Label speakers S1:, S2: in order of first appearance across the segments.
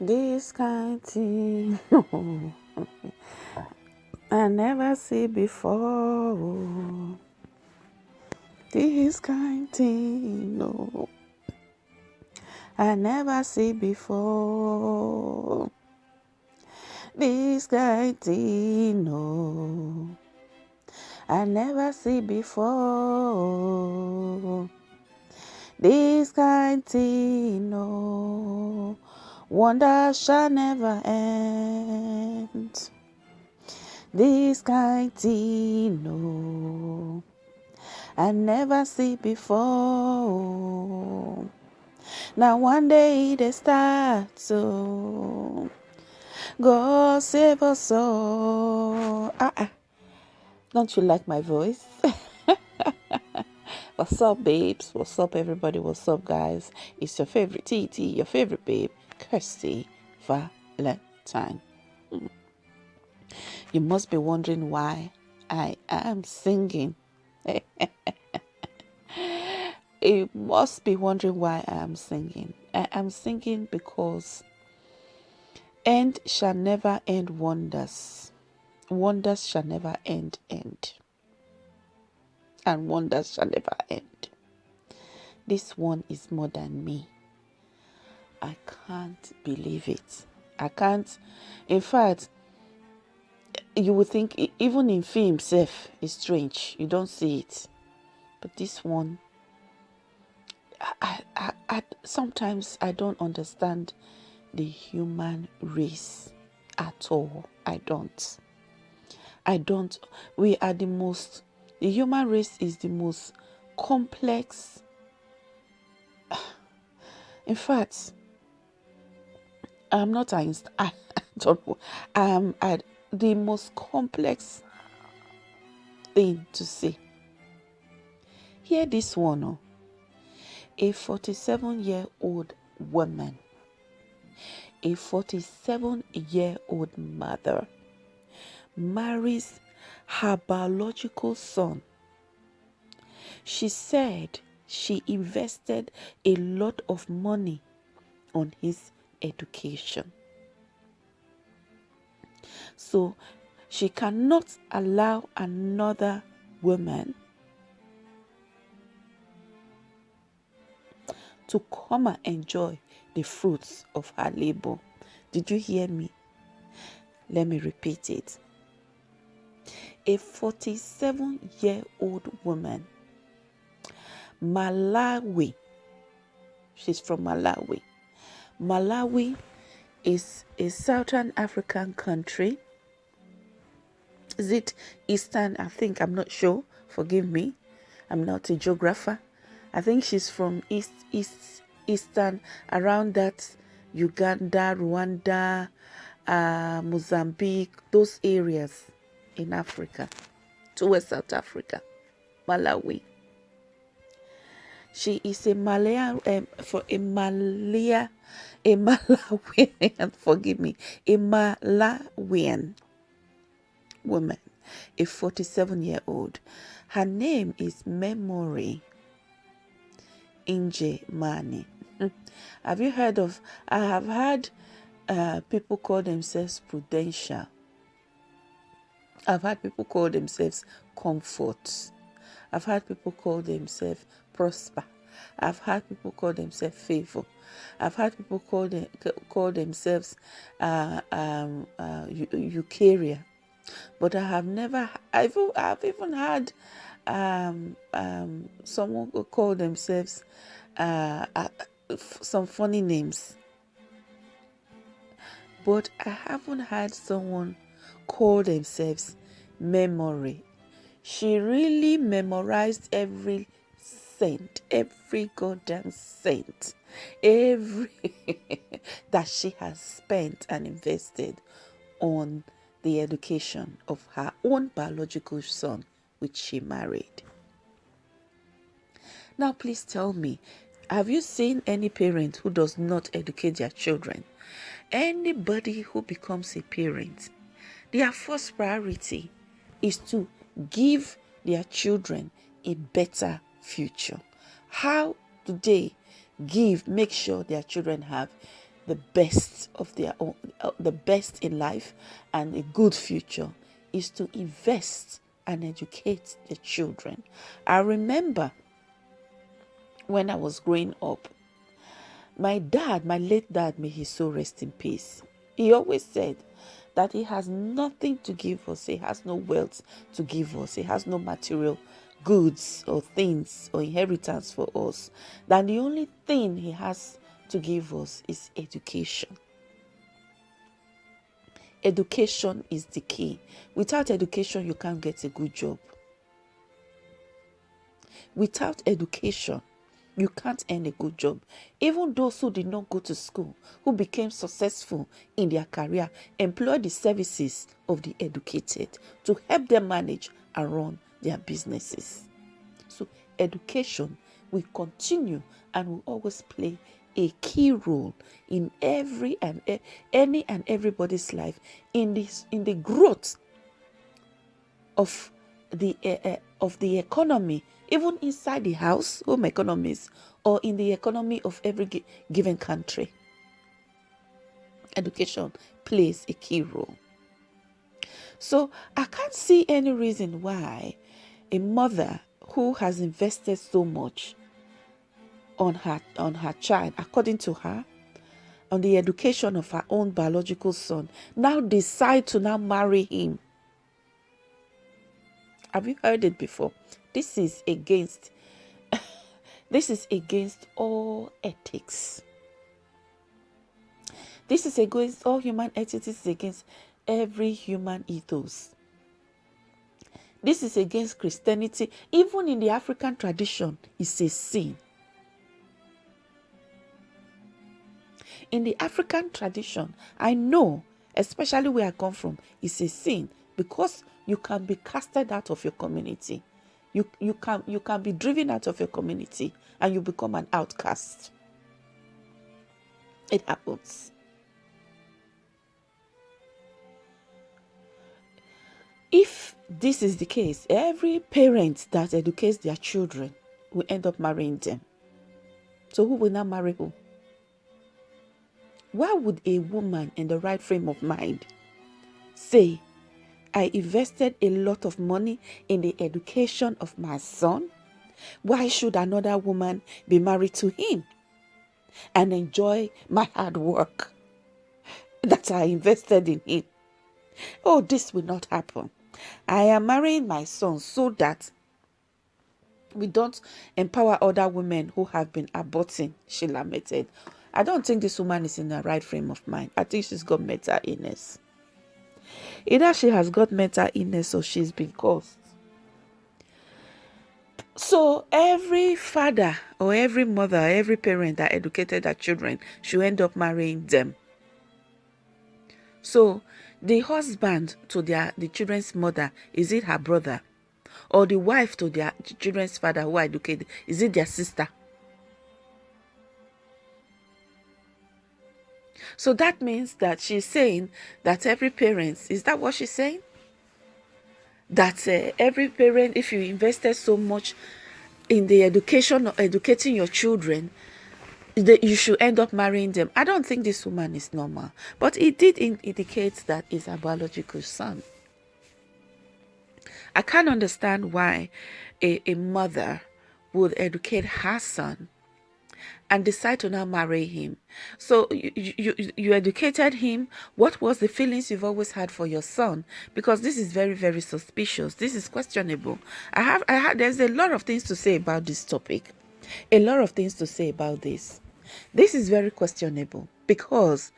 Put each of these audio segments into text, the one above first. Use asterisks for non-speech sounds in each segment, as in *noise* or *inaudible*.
S1: This kind thing *laughs* I never see before. This kind thing, no, I never see before. This kind thing, no, I never see before. This kind thing, no, wonder shall never end. This kind thing, no, I never see before. Now one day they start so God save us all. Ah, ah. Don't you like my voice? *laughs* What's up, babes? What's up, everybody? What's up, guys? It's your favorite TT, your favorite babe, Kirsty Valentine. You must be wondering why I am singing. *laughs* you must be wondering why I am singing. I am singing because end shall never end wonders. Wonders shall never end end. And wonders shall never end. This one is more than me. I can't believe it. I can't. In fact, you would think even in film self is strange. You don't see it. But this one I, I, I, sometimes i don't understand the human race at all. I don't. I don't. We are the most the human race is the most complex. *sighs* In fact i'm not Einstein. *laughs* I, don't know. Um, I, the most complex thing to say. Hear this one. Oh. A 47 year old woman, a 47 year old mother, marries her biological son. She said she invested a lot of money on his education. So she cannot allow another woman to come and enjoy the fruits of her labor. Did you hear me? Let me repeat it. A 47 year old woman, Malawi, she's from Malawi. Malawi is a southern African country. Is it Eastern? I think I'm not sure. Forgive me. I'm not a geographer. I think she's from East East Eastern around that Uganda, Rwanda, uh, Mozambique, those areas in Africa, towards South Africa, Malawi. She is a Malaya um, for a Malaya a Malawian, *laughs* forgive me, a Malawian woman, a 47 year old. Her name is Memory Inje Mani. Have you heard of? I have heard uh, people call themselves prudential. I've had people call themselves comfort. I've had people call themselves prosper. I've had people call themselves favor. I've had people call them, call themselves uh, um, uh, Eucharia, but I have never. I've I've even had um, um, someone call themselves uh, uh, some funny names, but I haven't had someone call themselves memory. She really memorized every saint, every goddamn saint, every *laughs* that she has spent and invested on the education of her own biological son, which she married. Now, please tell me, have you seen any parent who does not educate their children? Anybody who becomes a parent, their first priority is to give their children a better future. How do they give, make sure their children have the best of their own, uh, the best in life and a good future is to invest and educate the children. I remember when I was growing up, my dad, my late dad, may he so rest in peace. He always said that he has nothing to give us, he has no wealth to give us, he has no material goods or things or inheritance for us. That the only thing he has to give us is education. Education is the key. Without education, you can't get a good job. Without education, you can't earn a good job. Even those who did not go to school, who became successful in their career, employ the services of the educated to help them manage and run their businesses. So, education will continue and will always play a key role in every and any and everybody's life in this in the growth of the uh, of the economy even inside the house home economies or in the economy of every given country. Education plays a key role. So i can't see any reason why a mother who has invested so much on her on her child according to her on the education of her own biological son now decide to now marry him have you heard it before? This is against *laughs* this is against all ethics. This is against all human ethics. This is against every human ethos. This is against christianity. Even in the african tradition it's a sin. In the African tradition, I know, especially where I come from, it's a sin because you can be casted out of your community. You, you, can, you can be driven out of your community and you become an outcast. It happens. If this is the case, every parent that educates their children will end up marrying them. So who will now marry who? Why would a woman in the right frame of mind say, I invested a lot of money in the education of my son? Why should another woman be married to him and enjoy my hard work that I invested in him? Oh, this will not happen. I am marrying my son so that we don't empower other women who have been aborting, she lamented. I don't think this woman is in the right frame of mind. I think she's got mental illness. Either she has got mental illness or she's been caused. So every father or every mother, every parent that educated their children should end up marrying them. So the husband to their the children's mother, is it her brother? Or the wife to their children's father who educated, is it their sister? So that means that she's saying that every parent, is that what she's saying? That uh, every parent, if you invested so much in the education of educating your children, that you should end up marrying them. I don't think this woman is normal, but it did indicate that it's a biological son. I can't understand why a, a mother would educate her son and decide to now marry him. So you, you, you educated him. What was the feelings you've always had for your son? Because this is very, very suspicious. This is questionable. I have, I have, there's a lot of things to say about this topic. A lot of things to say about this. This is very questionable because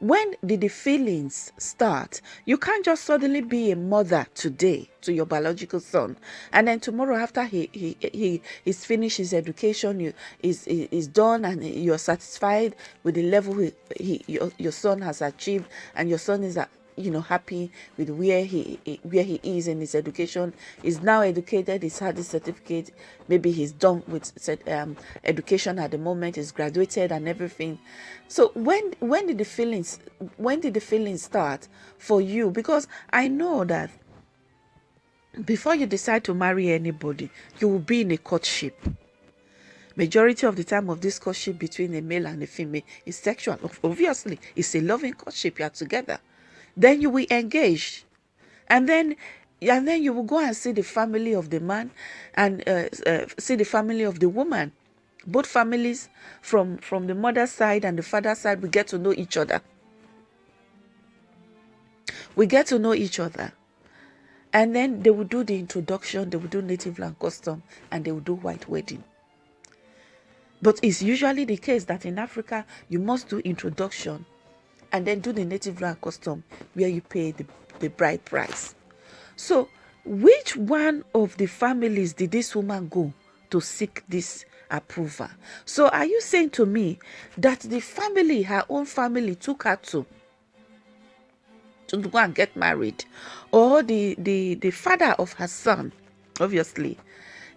S1: when did the feelings start? You can't just suddenly be a mother today to your biological son, and then tomorrow after he he he is finished his education, you is is done, and you're satisfied with the level he, he your, your son has achieved, and your son is at you know happy with where he where he is in his education. He's now educated he's had his certificate. Maybe he's done with um, education at the moment. He's graduated and everything. So when when did the feelings when did the feelings start for you? Because i know that before you decide to marry anybody you will be in a courtship. Majority of the time of this courtship between a male and a female is sexual. Obviously it's a loving courtship. You are together then you will engage. And then and then you will go and see the family of the man and uh, uh, see the family of the woman. Both families from from the mother side and the father side we get to know each other. We get to know each other. And then they will do the introduction they will do native land custom and they will do white wedding. But it's usually the case that in africa you must do introduction and then do the native land custom where you pay the, the bride price. So which one of the families did this woman go to seek this approval? So are you saying to me that the family her own family took her to to go and get married? Or the the the father of her son obviously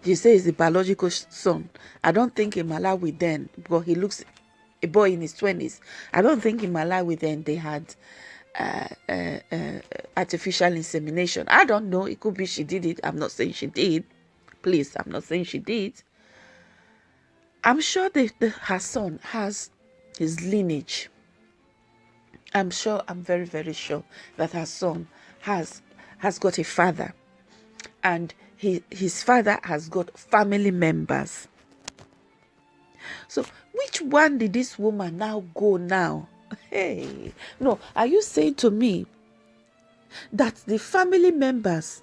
S1: she says the biological son i don't think in malawi then because he looks a boy in his 20s i don't think in malawi then they had uh, uh, uh, artificial insemination. I don't know. It could be she did it. I'm not saying she did. Please i'm not saying she did. I'm sure that her son has his lineage. I'm sure, I'm very, very sure that her son has has got a father. And he, his father has got family members. So which one did this woman now go now? Hey, no, are you saying to me that the family members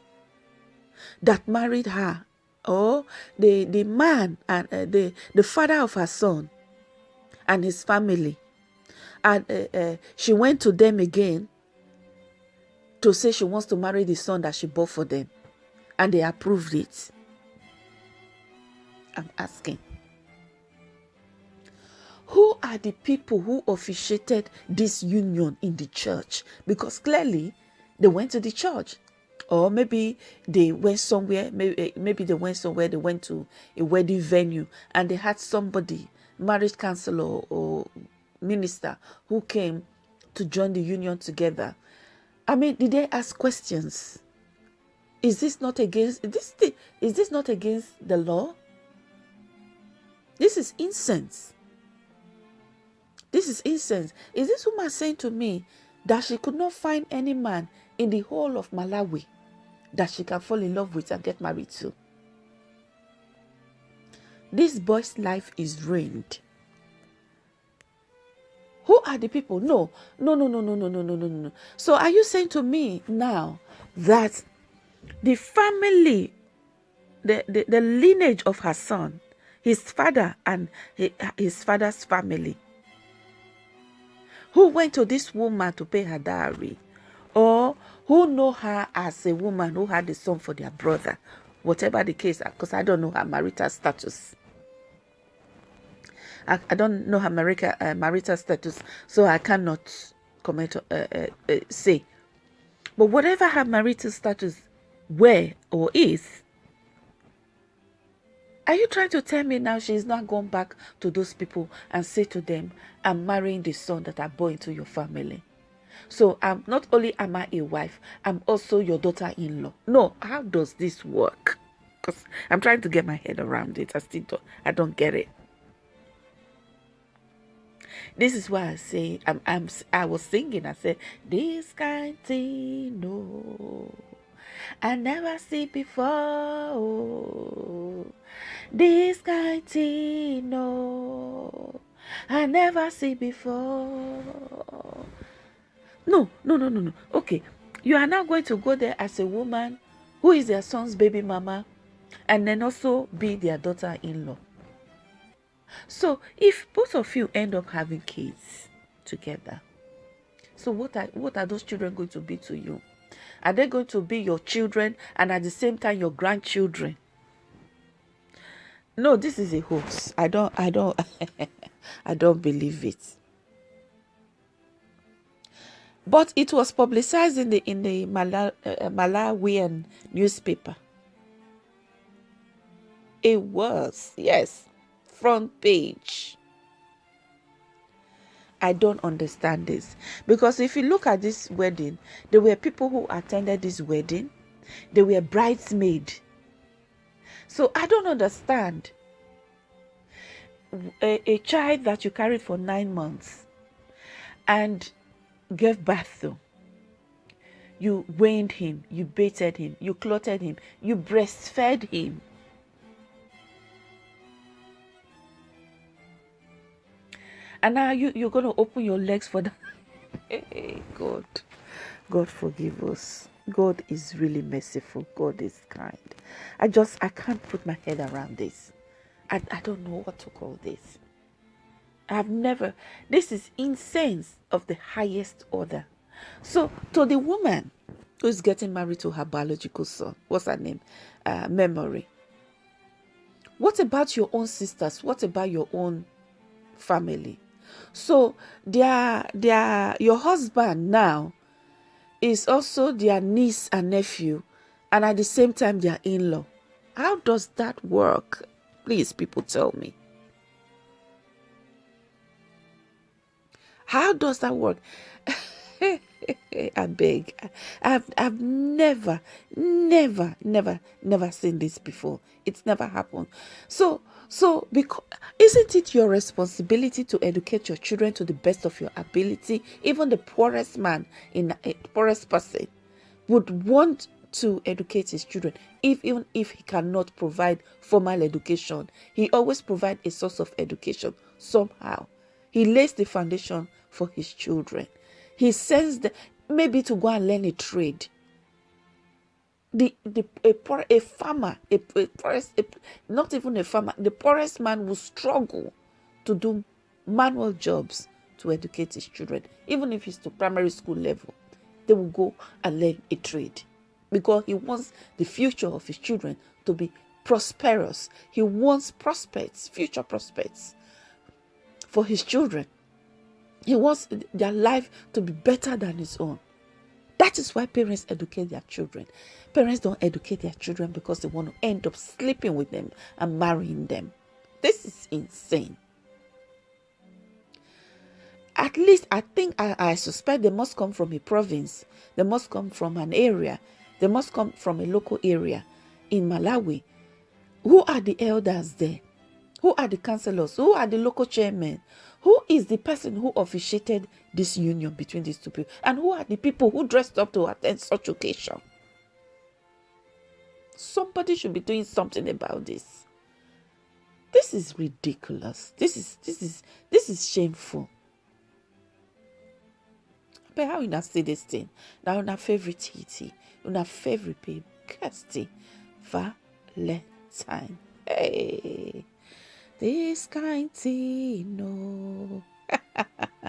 S1: that married her or the, the man and uh, the, the father of her son and his family and uh, uh, she went to them again to say she wants to marry the son that she bought for them and they approved it i'm asking are the people who officiated this union in the church because clearly they went to the church or maybe they went somewhere maybe, eh, maybe they went somewhere they went to a wedding venue and they had somebody marriage counselor or, minister who came to join the union together. I mean, did they ask questions? Is this not against is this the, is this not against the law? This is incense. This is incense. Is this woman saying to me that she could not find any man in the whole of Malawi that she can fall in love with and get married to? This boy's life is ruined. Who are the people? No, no, no, no, no, no, no, no, no, no. So are you saying to me now that the family, the, the, the lineage of her son, his father and his father's family, who went to this woman to pay her dowry, or who know her as a woman who had a son for their brother, whatever the case, because I don't know her marital status. I, I don't know her marital, uh, marital status, so I cannot comment, uh, uh, uh, say. But whatever her marital status were or is, are you trying to tell me now she's not going back to those people and say to them, I'm marrying the son that I bore into your family? So I'm not only am I a wife, I'm also your daughter-in-law. No, how does this work? Because I'm trying to get my head around it. I still don't, I don't get it. This is why I say I'm, I'm I was singing. I said this kind thing no, I never see before. This kind thing no, I never see before. No, no, no, no, no. Okay, you are now going to go there as a woman who is their son's baby mama, and then also be their daughter-in-law. So if both of you end up having kids together, so what are what are those children going to be to you? Are they going to be your children and at the same time your grandchildren? No, this is a hoax. I don't I don't *laughs* I don't believe it. But it was publicized in the in the uh, Malawian newspaper. It was, yes front page. I don't understand this because if you look at this wedding, there were people who attended this wedding, they were bridesmaids. So I don't understand. a, a child that you carried for nine months and gave birth to. You weaned him, you bathed him, you clothed him, you breastfed him. And now you, you're going to open your legs for that. *laughs* hey, God. God forgive us. God is really merciful. God is kind. I just, I can't put my head around this. I, I don't know what to call this. I've never, this is incense of the highest order. So, to the woman who's getting married to her biological son, what's her name? Uh, memory. What about your own sisters? What about your own family? So, their, their, your husband now is also their niece and nephew, and at the same time, their in law. How does that work? Please, people, tell me. How does that work? *laughs* *laughs* I beg. I've I've never, never, never, never seen this before. It's never happened. So so because isn't it your responsibility to educate your children to the best of your ability? Even the poorest man in a poorest person would want to educate his children if even if he cannot provide formal education he always provide a source of education somehow he lays the foundation for his children. He sends them maybe to go and learn a trade. The, the a, poor, a farmer, a, a poorest, a, not even a farmer, the poorest man will struggle to do manual jobs to educate his children, even if it's to primary school level. They will go and learn a trade because he wants the future of his children to be prosperous. He wants prospects, future prospects for his children. He wants their life to be better than his own. That is why parents educate their children. Parents don't educate their children because they want to end up sleeping with them and marrying them. This is insane. At least I think I, I suspect they must come from a province. They must come from an area. They must come from a local area in Malawi. Who are the elders there? Who are the councillors? Who are the local chairmen? Who is the person who officiated this union between these two people? And who are the people who dressed up to attend such occasion? Somebody should be doing something about this. This is ridiculous. This is this is this is shameful. But how you not see this thing? Now your favorite Titi, your favorite babe, Kirsty, Valentine. Hey. This kind thing, no. *laughs*